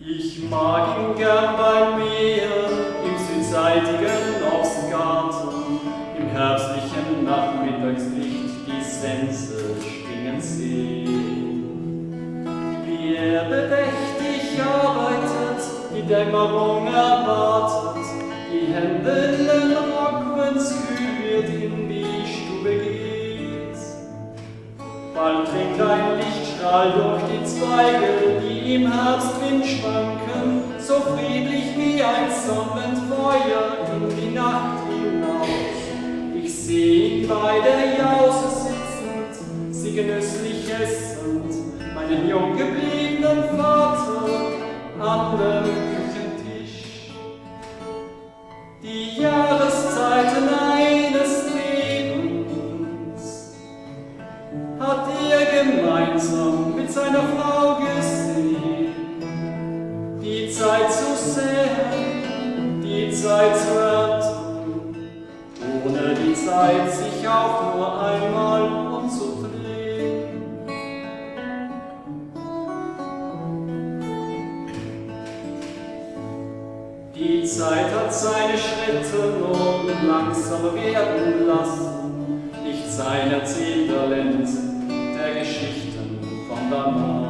Ich mag ihn gern bei mir im südseitigen Ochsengarten, im herbstlichen Nachmittagslicht die Sense schwingen sehen. Wie er bedächtig arbeitet, die Dämmerung erwartet, die Hände in den Rock, wenn's kühl wird, in die Stube geht. Bald dringt ein Lichtstrahl durch die Zweige, im Herbstwind schwanken, so friedlich wie ein Sonnenfeuer in die Nacht hinaus. Ich seh ihn bei der Jause sitzend, sie genüsslich essend, meinen jung Zeit sich auch nur einmal umzudrehen. Die Zeit hat seine Schritte nun langsamer werden lassen, nicht sein Erzähltalent der Geschichten von damals.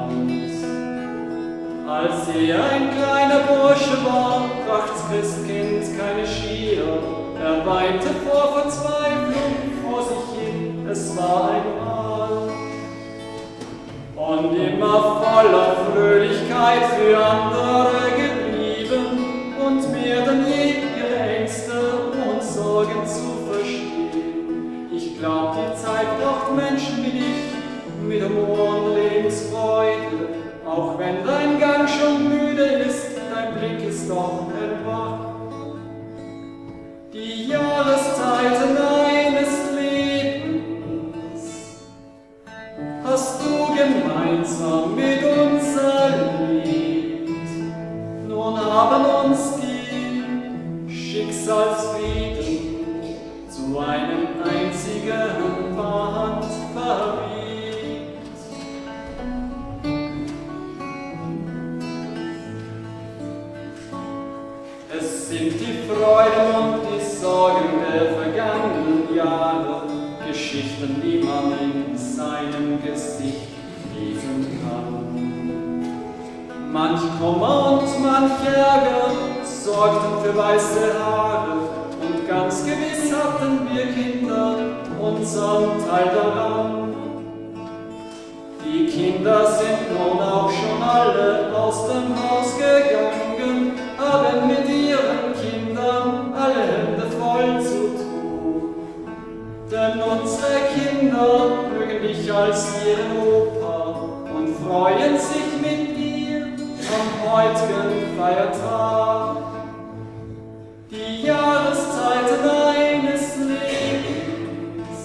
Als er ein kleiner Bursche war, bracht's Christkind keine Schier, er weinte vor Fröhlichkeit für andere geblieben und mehr denn je ihre Ängste und Sorgen zu verstehen. Ich glaub, die Zeit braucht Menschen wie dich mit Humor und Lebensfreude, auch wenn dein Gang schon müde ist, dein Blick ist doch sind die Freuden und die Sorgen der vergangenen Jahre, Geschichten, die man in seinem Gesicht lesen kann. Manch Kummer und manch Ärger sorgten für weiße Haare und ganz gewiss hatten wir Kinder unseren Teil daran. Die Kinder sind nun auch schon alle aus dem Haus Kinder mögen dich als ihren Opa und freuen sich mit dir am heutigen Feiertag. Die Jahreszeiten eines Lebens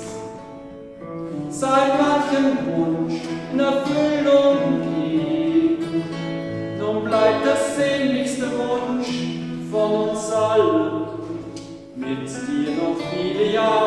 seit manchem Wunsch in Erfüllung gehen. Nun bleibt der sehnlichste Wunsch von uns allen, mit dir noch viele Jahre